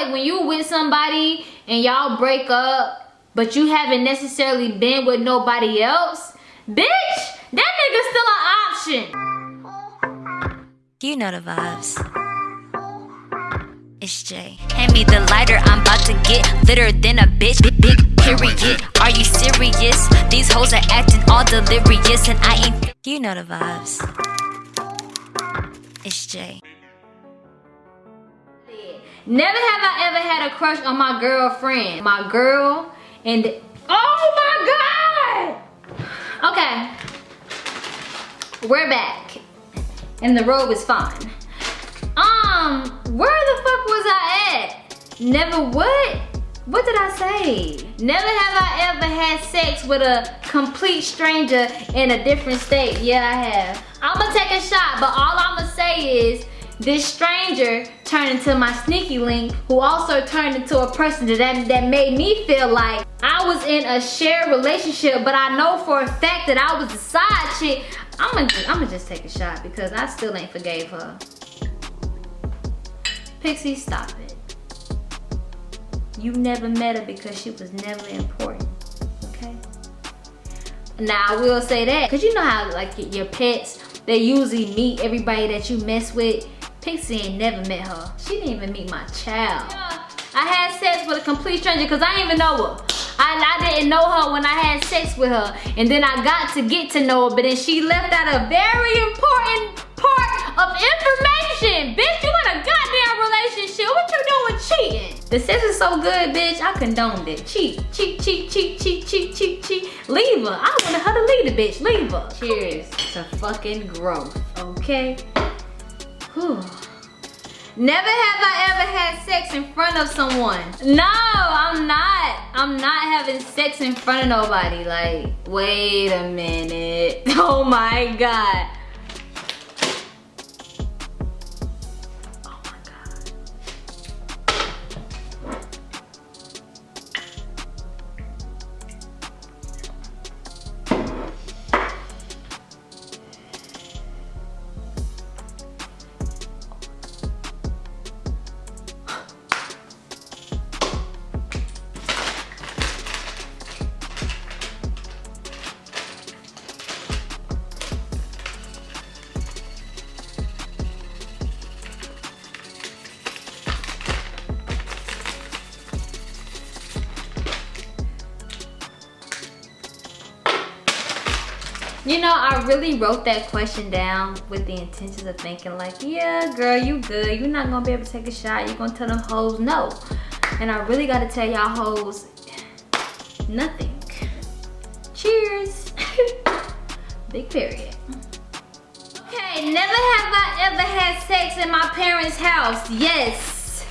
like when you with somebody and y'all break up, but you haven't necessarily been with nobody else, bitch, that nigga's still an option. You know the vibes. It's Jay. Hand me the lighter, I'm about to get litter than a bitch. Big, big period. Are you serious? These hoes are acting all delirious, and I ain't. You know the vibes. It's Jay. Never have I ever had a crush on my girlfriend. My girl and oh my god! Okay, we're back and the robe is fine. Um, where the fuck was I at? Never what? What did I say? Never have I ever had sex with a complete stranger in a different state. Yeah, I have. I'ma take a shot, but all I'ma say is this stranger turned into my sneaky link who also turned into a person that, that made me feel like I was in a shared relationship but I know for a fact that I was a side chick. I'm gonna, I'm gonna just take a shot because I still ain't forgave her. Pixie, stop it. You never met her because she was never important, okay? Now, I will say that, because you know how, like, your pets, they usually meet everybody that you mess with Pixie ain't never met her. She didn't even meet my child. I had sex with a complete stranger because I didn't even know her. I, I didn't know her when I had sex with her. And then I got to get to know her, but then she left out a very important part of information. Bitch, you in a goddamn relationship. What you doing cheating? The sex is so good, bitch. I condoned it. Cheat, cheat, cheat, cheat, cheat, cheat, cheat, cheat. Leave her. I wanted her to leave the bitch. Leave her. Cheers to fucking growth, okay? Never have I ever had sex in front of someone. No, I'm not. I'm not having sex in front of nobody. Like, wait a minute. Oh my God. You know, I really wrote that question down with the intentions of thinking like, yeah, girl, you good. You're not gonna be able to take a shot. You're gonna tell them hoes no. And I really gotta tell y'all hoes, nothing. Cheers. Big period. Okay, never have I ever had sex in my parents' house. Yes.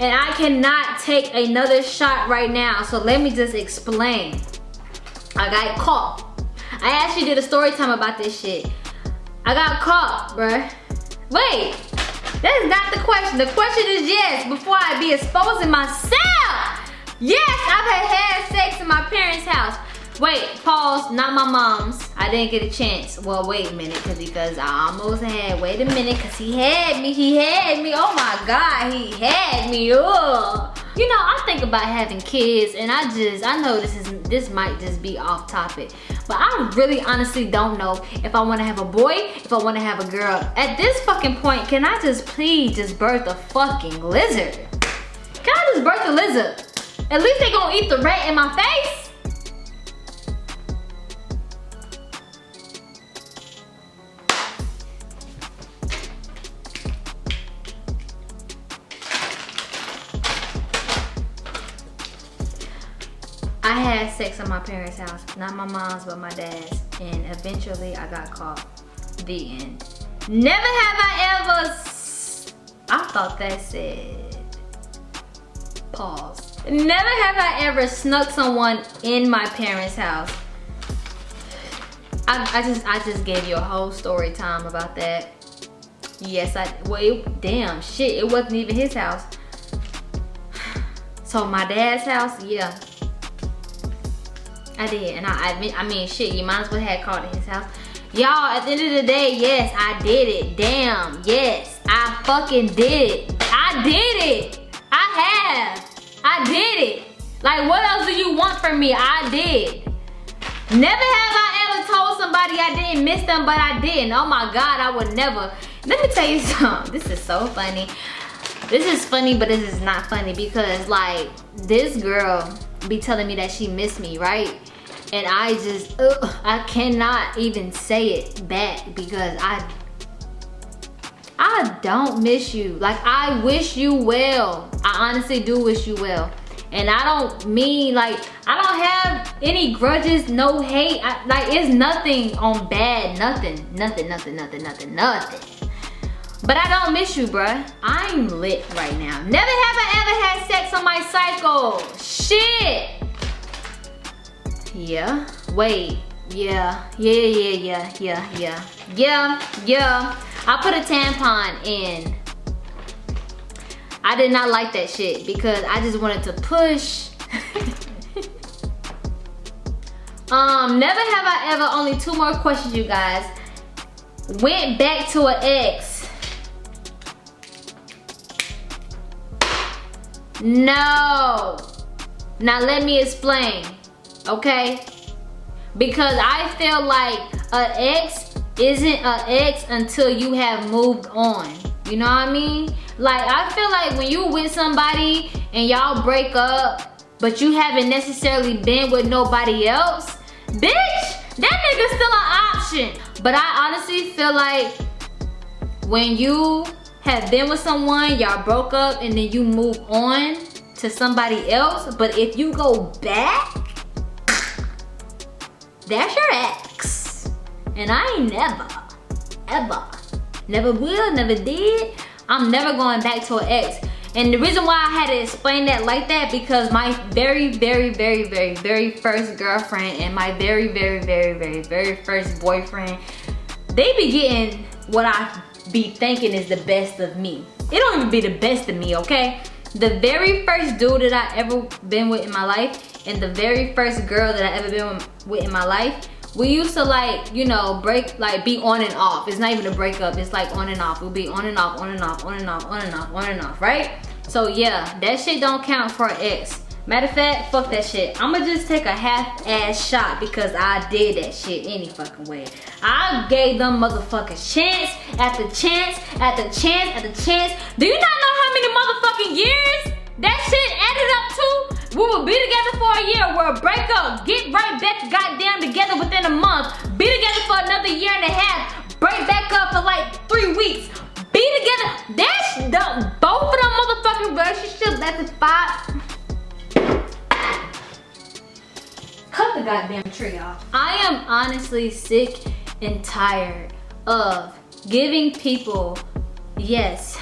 And I cannot take another shot right now. So let me just explain. I got caught I actually did a story time about this shit. I got caught, bruh. Wait, that is not the question. The question is yes, before I be exposing myself. Yes, I've had, sex in my parents' house. Wait, pause, not my mom's. I didn't get a chance. Well, wait a minute, cause because I almost had, wait a minute, cause he had me, he had me. Oh my God, he had me, ugh. You know, I think about having kids and I just, I know this is, this might just be off topic, but I really honestly don't know if I wanna have a boy, if I wanna have a girl. At this fucking point, can I just please just birth a fucking lizard? Can I just birth a lizard? At least they gonna eat the rat in my face. I had sex in my parents' house. Not my mom's, but my dad's. And eventually I got caught. The end. Never have I ever... I thought that said... Pause. Never have I ever snuck someone in my parents' house. I, I just I just gave you a whole story time about that. Yes, I, well, it, damn, shit, it wasn't even his house. So my dad's house, yeah, I did, and I, I, I mean, shit, you might as well have called at his house. Y'all, at the end of the day, yes, I did it. Damn, yes, I fucking did it. I did it. I have. I did it. Like, what else do you want from me? I did. Never have I ever told somebody I didn't miss them, but I didn't. Oh my God, I would never. Let me tell you something. This is so funny. This is funny, but this is not funny because like this girl be telling me that she missed me, right? And I just, ugh, I cannot even say it back because I I don't miss you. Like I wish you well. I honestly do wish you well. And I don't mean like, I don't have any grudges, no hate. I, like it's nothing on bad, nothing, nothing, nothing, nothing, nothing, nothing. But I don't miss you, bruh. I'm lit right now. Never have I ever had sex on my cycle. Shit. Yeah. Wait. Yeah. Yeah, yeah, yeah, yeah, yeah. Yeah, yeah. I put a tampon in. I did not like that shit because I just wanted to push. um, never have I ever, only two more questions you guys. Went back to an ex. No. Now let me explain okay? Because I feel like an ex isn't an ex until you have moved on. You know what I mean? Like, I feel like when you with somebody and y'all break up, but you haven't necessarily been with nobody else, bitch, that nigga's still an option. But I honestly feel like when you have been with someone, y'all broke up, and then you move on to somebody else, but if you go back, that's your ex. And I never, ever, never will, never did, I'm never going back to an ex. And the reason why I had to explain that like that because my very, very, very, very, very first girlfriend and my very, very, very, very, very first boyfriend, they be getting what I be thinking is the best of me. It don't even be the best of me, okay? The very first dude that I ever been with in my life and the very first girl that I ever been with in my life, we used to like, you know, break, like be on and off. It's not even a breakup, it's like on and off. We'll be on and off, on and off, on and off, on and off, on and off, right? So yeah, that shit don't count for an ex. Matter of fact, fuck that shit. I'ma just take a half-ass shot because I did that shit any fucking way. I gave them motherfuckers chance after chance after chance after chance. Do you not know how many motherfucking years that shit added up to? We will be together for a year, we'll break up, get right back goddamn together within a month, be together for another year and a half, break back up for like three weeks, be together. That's the both of them motherfucking relationships lasted five. Cut the goddamn tree off. I am honestly sick and tired of giving people, yes,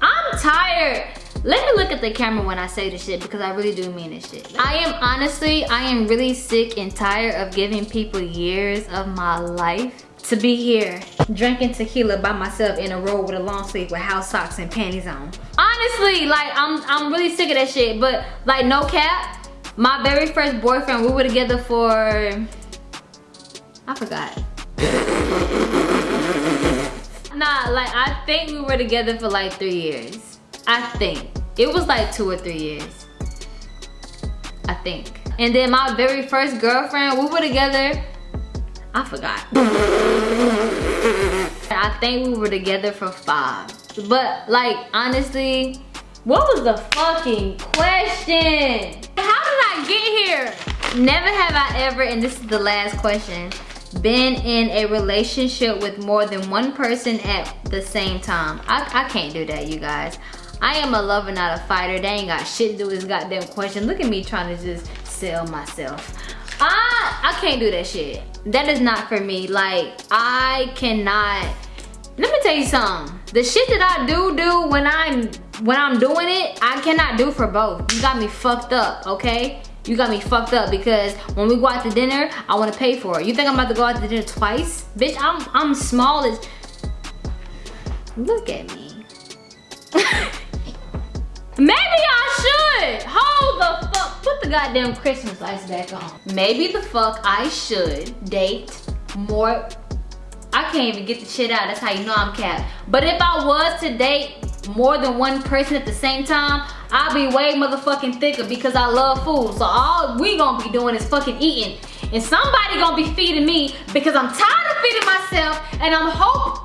I'm tired let me look at the camera when I say this shit because I really do mean this shit. I am honestly, I am really sick and tired of giving people years of my life to be here drinking tequila by myself in a robe with a long sleeve with house socks and panties on. Honestly, like I'm I'm really sick of that shit. But like no cap, my very first boyfriend, we were together for I forgot. nah, like I think we were together for like three years. I think. It was like two or three years. I think. And then my very first girlfriend, we were together, I forgot. I think we were together for five. But like, honestly, what was the fucking question? How did I get here? Never have I ever, and this is the last question, been in a relationship with more than one person at the same time. I, I can't do that, you guys. I am a lover, not a fighter. They ain't got shit to do with this goddamn question. Look at me trying to just sell myself. I, I can't do that shit. That is not for me. Like, I cannot, let me tell you something. The shit that I do do when I'm, when I'm doing it, I cannot do for both. You got me fucked up, okay? You got me fucked up because when we go out to dinner, I want to pay for it. You think I'm about to go out to dinner twice? Bitch, I'm, I'm small as, look at me. Maybe I should. Hold the fuck. Put the goddamn Christmas lights back on. Maybe the fuck I should date more. I can't even get the shit out. That's how you know I'm capped. But if I was to date more than one person at the same time, I'll be way motherfucking thicker because I love food. So all we gonna be doing is fucking eating. And somebody gonna be feeding me because I'm tired of feeding myself and I'm hope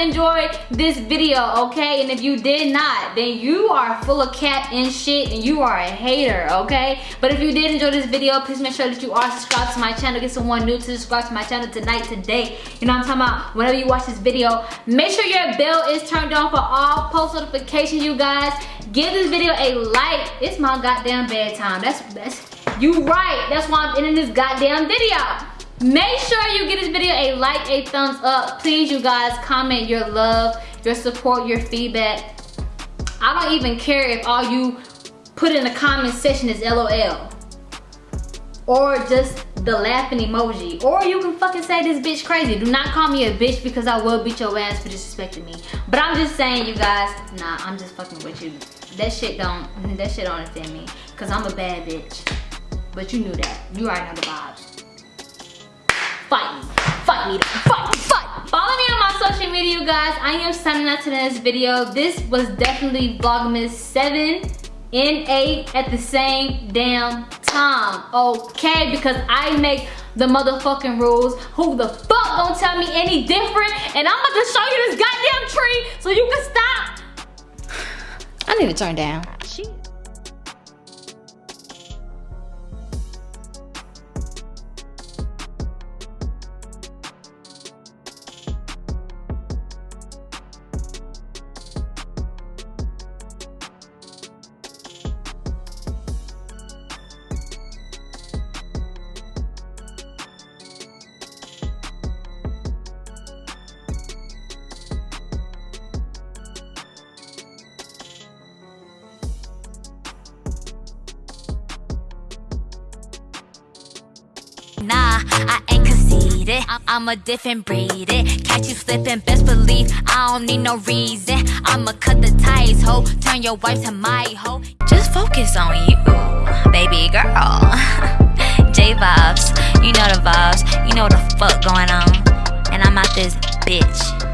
enjoyed this video, okay? And if you did not, then you are full of cat and shit and you are a hater, okay? But if you did enjoy this video, please make sure that you are subscribed to my channel. Get someone new to subscribe to my channel tonight, today. You know what I'm talking about? Whenever you watch this video, make sure your bell is turned on for all post notifications, you guys. Give this video a like. It's my goddamn bedtime. That's, that's, you right. That's why I'm ending this goddamn video. Make sure you give this video a like, a thumbs up. Please, you guys, comment your love, your support, your feedback. I don't even care if all you put in the comment section is LOL. Or just the laughing emoji. Or you can fucking say this bitch crazy. Do not call me a bitch because I will beat your ass for disrespecting me. But I'm just saying, you guys, nah, I'm just fucking with you. That shit don't, that shit don't offend me. Cause I'm a bad bitch. But you knew that. You already know the vibes Fight fight. Follow me on my social media, you guys. I am signing out to this video. This was definitely Vlogmas 7 and 8 at the same damn time, okay? Because I make the motherfucking rules. Who the fuck gonna tell me any different? And I'm about to show you this goddamn tree so you can stop. I need to turn down. Nah, I ain't conceited. I'm a different breed. Catch you slipping, best believe I don't need no reason. I'ma cut the ties, ho. Turn your wife to my hoe. Just focus on you, baby girl. J vibes, you know the vibes. You know the fuck going on. And I'm out this bitch.